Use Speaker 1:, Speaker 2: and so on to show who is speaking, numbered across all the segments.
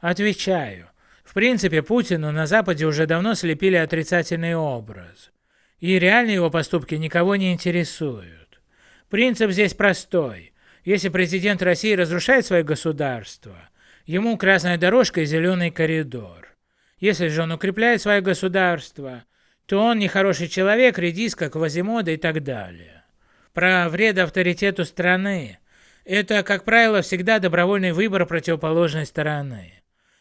Speaker 1: Отвечаю. В принципе, Путину на Западе уже давно слепили отрицательный образ. И реально его поступки никого не интересуют. Принцип здесь простой. Если президент России разрушает свое государство, ему красная дорожка и зеленый коридор. Если же он укрепляет свое государство, то он нехороший человек, редиска, квазимода и так далее. Про вред авторитету страны. Это, как правило, всегда добровольный выбор противоположной стороны.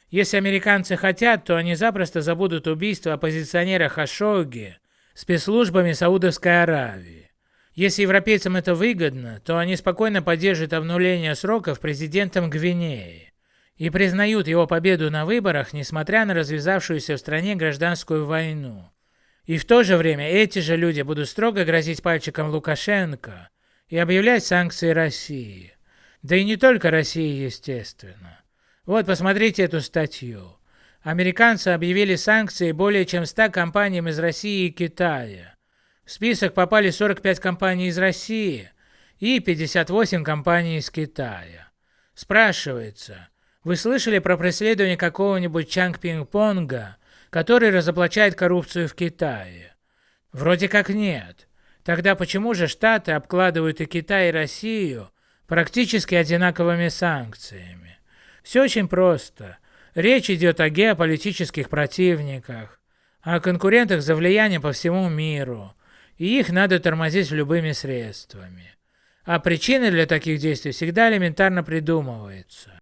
Speaker 1: Если американцы хотят, то они запросто забудут убийство оппозиционера Хашогги спецслужбами Саудовской Аравии. Если европейцам это выгодно, то они спокойно поддержат обнуление сроков президентом Гвинеи и признают его победу на выборах, несмотря на развязавшуюся в стране гражданскую войну. И в то же время эти же люди будут строго грозить пальчиком Лукашенко и объявлять санкции России. Да и не только России, естественно. Вот, посмотрите эту статью. Американцы объявили санкции более чем 100 компаниям из России и Китая. В список попали 45 компаний из России и 58 компаний из Китая. Спрашивается, вы слышали про преследование какого-нибудь Чанг Пинг-Понга, который разоблачает коррупцию в Китае? Вроде как нет. Тогда почему же Штаты обкладывают и Китай, и Россию практически одинаковыми санкциями? Все очень просто. Речь идет о геополитических противниках, о конкурентах за влияние по всему миру, и их надо тормозить любыми средствами. А причины для таких действий всегда элементарно придумываются.